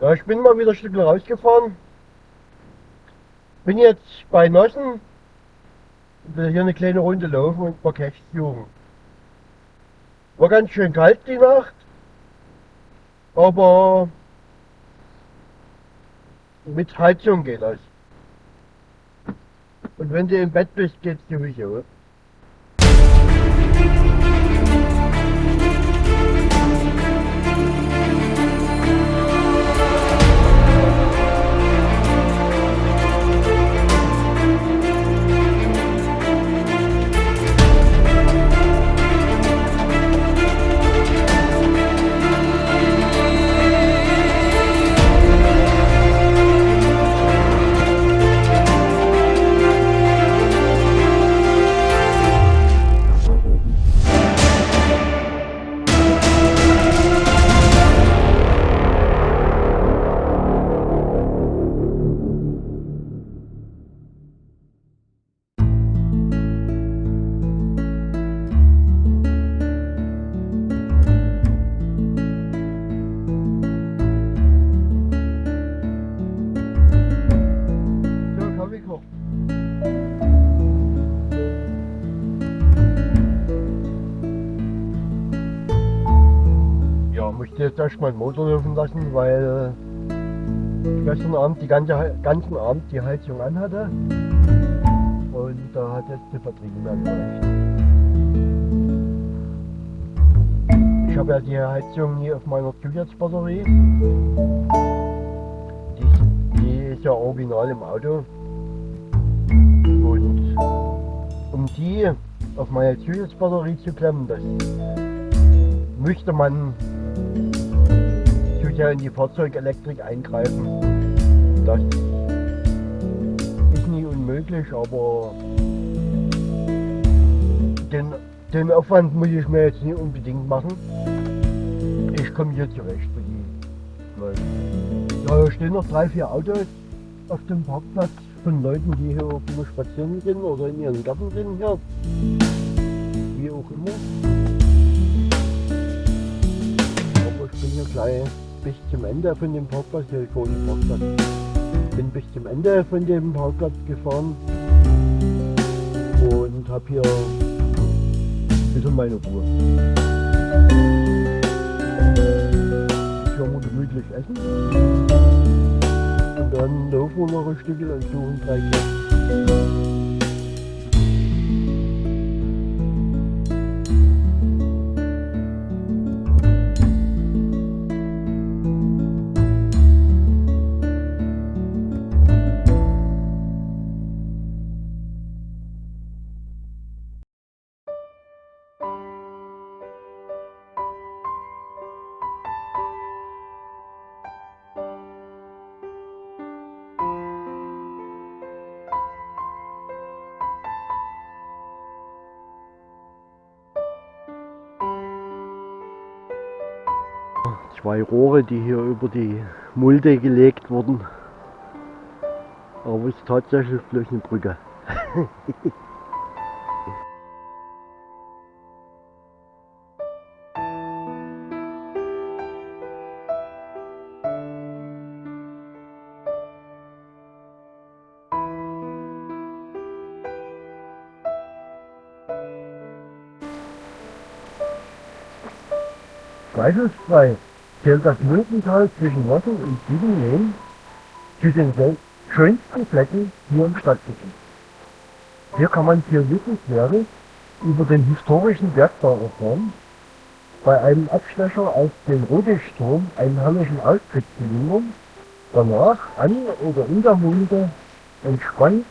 Ja, ich bin mal wieder ein Stück rausgefahren. Bin jetzt bei Nossen. Will hier eine kleine Runde laufen und ein paar Caches suchen. War ganz schön kalt die Nacht. Aber mit Heizung geht das. Und wenn du im Bett bist, geht's sowieso. Jetzt erstmal den Motor laufen lassen, weil ich gestern Abend die ganze, ganzen Abend die Heizung anhatte. Und da hat jetzt die Batterie mehr gereicht. Ich habe ja die Heizung hier auf meiner Zusatzbatterie. Die, ist- die ist ja original im Auto. Und um die auf meine Zusatzbatterie zu klemmen, das müsste man sehr in die Fahrzeugelektrik eingreifen. Das ist nie unmöglich, aber den, den Aufwand muss ich mir jetzt nicht unbedingt machen. Ich komme hier zurecht. Ja, hier stehen noch drei, vier Autos auf dem Parkplatz von Leuten, die hier irgendwo spazieren gehen oder in ihren Garten sind hier. Wie auch immer. Aber ich bin hier gleich bis zum Ende von dem Parkplatz, hier ist vorne Parkplatz. Bin bis zum Ende von dem Parkplatz gefahren und habe hier ein bisschen meine Ruhe. Ich will mal gemütlich essen. Und dann laufen wir noch ein Stückchen und suchen Kästen. Zwei Rohre, die hier über die Mulde gelegt wurden. Aber es ist tatsächlich bloß eine Brücke. Zweifelsfrei zählt das Muldental zwischen Wasser und Siebenlehn zu den schönsten Flecken hier im Stadtgebiet. Hier kann man Wissenswertes über den historischen Bergbau erfahren, bei einem Abstecher auf den Rodischturm einen herrlichen Ausblick bewundern, danach an oder in der Mulde entspannt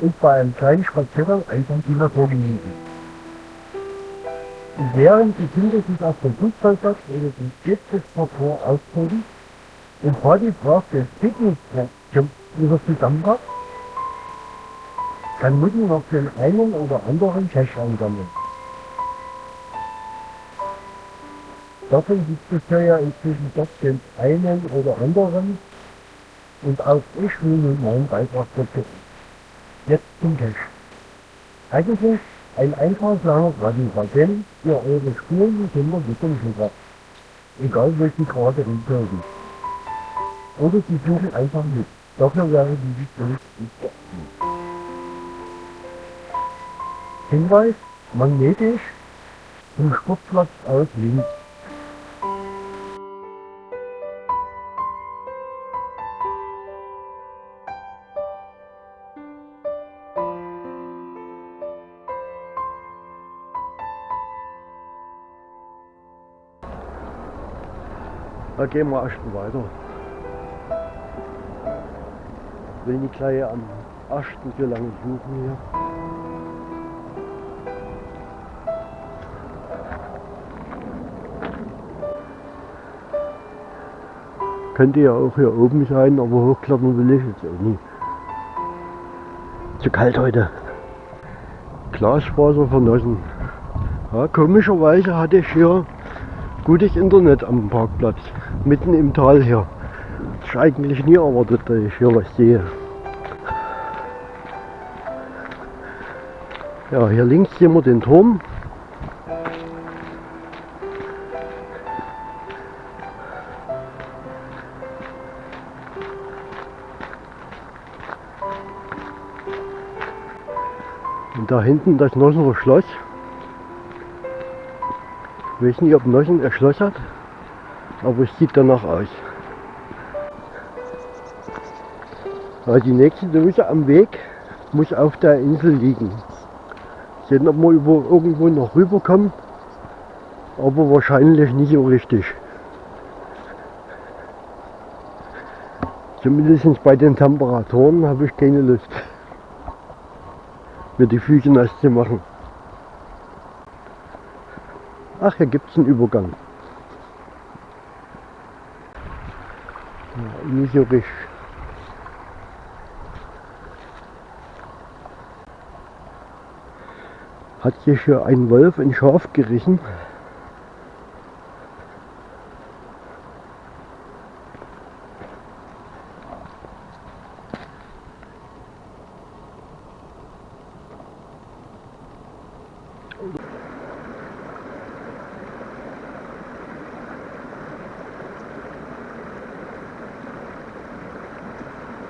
und bei einem kleinen Spaziergang einfach die Natur genießen. Während die Kinder sich auf dem Fußballplatz oder dem Skepsis-Parcours austoben und Party braucht der Picknick-Treffen wieder zusammenpackt, kann Mutti noch den einen oder anderen Cash einsammeln. Davon gibt es ja inzwischen doch den einen oder anderen und auch ich will nun meinen Beitrag dazu. Jetzt zum Cash. Eigentlich ein eintragslanger Radiopatent für eure Spuren Kinder mit dem Schüler. Egal welche gerade hinterliegen. Oder sie suchen einfach mit. Dafür wäre die Lizenz nicht geeignet. Hinweis, magnetisch, vom Sportplatz aus links. Da gehen wir erst weiter. Will nicht gleich am Asten so lange suchen hier. Könnte ja auch hier oben sein, aber hochklettern will ich jetzt auch nicht. Zu kalt heute. Glasfaser vernossen. Ja, komischerweise hatte ich hier gutes Internet am Parkplatz, mitten im Tal hier. Das ist eigentlich nie erwartet, dass ich hier was sehe. Ja, hier links sehen wir den Turm. Und da hinten das Nossener Schloss. Ich weiß nicht, ob Nossen ein Schloss hat, aber es sieht danach aus. Ja, die nächste Dose am Weg muss auf der Insel liegen. Sehen, ob wir über, irgendwo noch rüberkommen, aber wahrscheinlich nicht so richtig. Zumindest bei den Temperaturen habe ich keine Lust, mir die Füße nass zu machen. Ach, hier gibt es einen Übergang. Ja, nicht so richtig. Hat sich hier ein Wolf ein Schaf gerissen?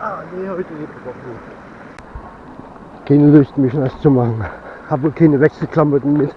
Ah, nee, heute nicht. Keine Lust, mich nass zu machen. Habe keine Wechselklamotten mit.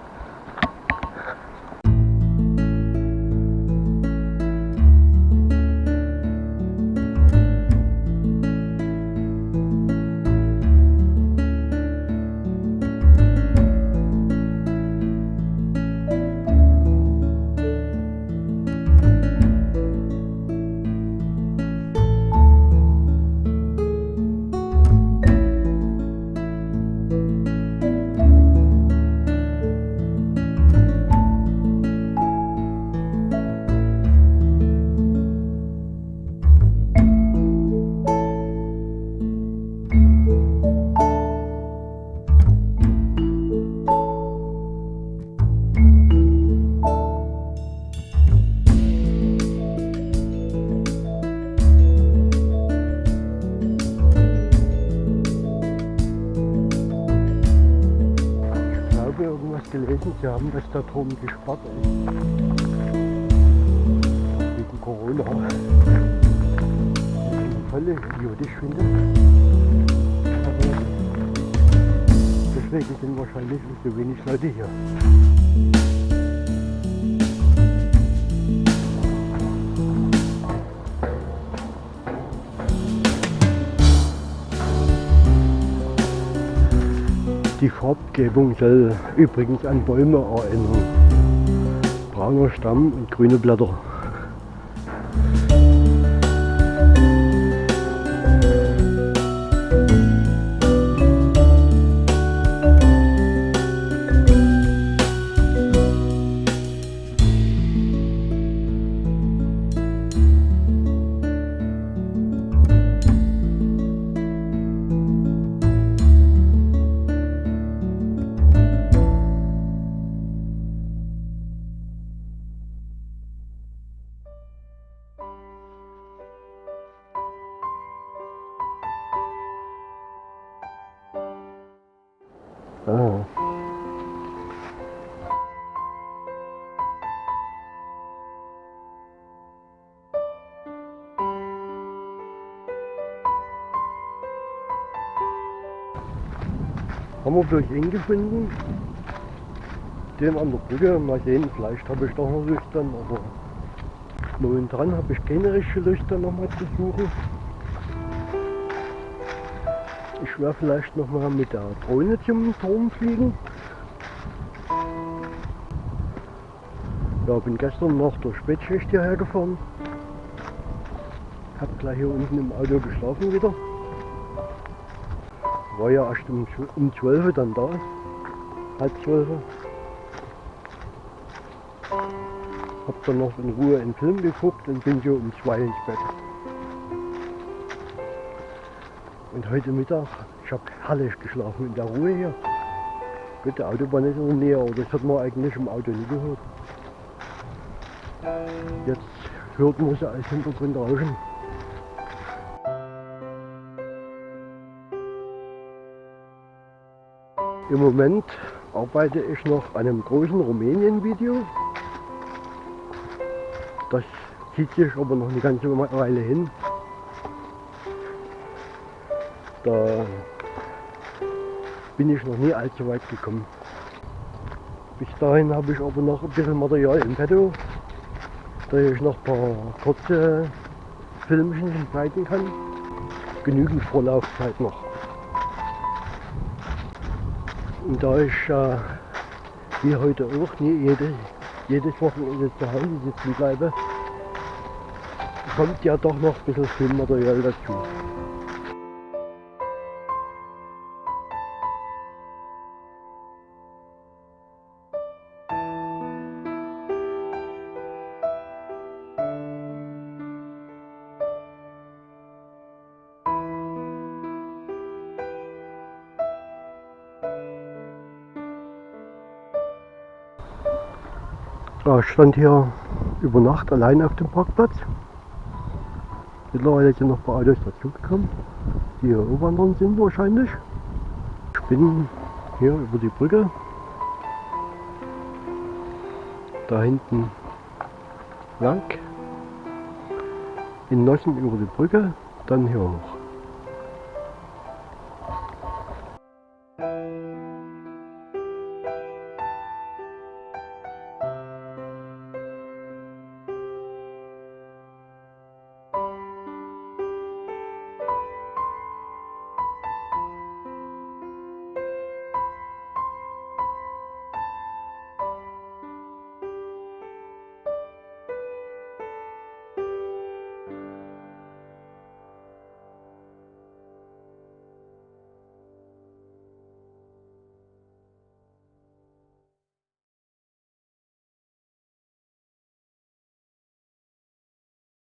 Sie haben das da drum gesperrt. Wegen Corona. Volle idiotisch finde. Aber deswegen sind wahrscheinlich so wenig Leute hier. Die Farbgebung soll übrigens an Bäume erinnern. Brauner Stamm und grüne Blätter. Haben wir bloß eng gefunden. Den an der Brücke. Mal sehen, vielleicht habe ich doch noch dann, aber momentan habe ich keine richtige dann nochmal zu suchen. Ich werde vielleicht nochmal mit der Drohne zum Turm fliegen. Ja, bin gestern noch durch Spätschicht hierher gefahren. Hab gleich hier unten im Auto geschlafen wieder. War ja erst um, um 12 Uhr dann da. Halb 12 Uhr. Hab dann noch in Ruhe einen Film geguckt und bin so um 2 ins Bett. Und heute Mittag, ich habe herrlich geschlafen in der Ruhe hier. Gut, die Autobahn ist in der Nähe, aber das hat man eigentlich im Auto nie gehört. Jetzt hört man sie als Hintergrund rauschen. Im Moment arbeite ich noch an einem großen Rumänien-Video. Das zieht sich aber noch eine ganze Weile hin. Da bin ich noch nie allzu weit gekommen. Bis dahin habe ich aber noch ein bisschen Material im Petto, da ich noch ein paar kurze Filmchen schneiden kann. Genügend Vorlaufzeit noch. Und da ich äh, wie heute auch nie jede, jedes Wochenende zu Hause sitzen bleibe, kommt ja doch noch ein bisschen Filmmaterial dazu. Ja, ich stand hier über Nacht allein auf dem Parkplatz. Mittlerweile sind noch ein paar Autos dazugekommen, die hier wandern sind wahrscheinlich. Ich bin hier über die Brücke. Da hinten lang. In Nossen über die Brücke, dann hier hoch.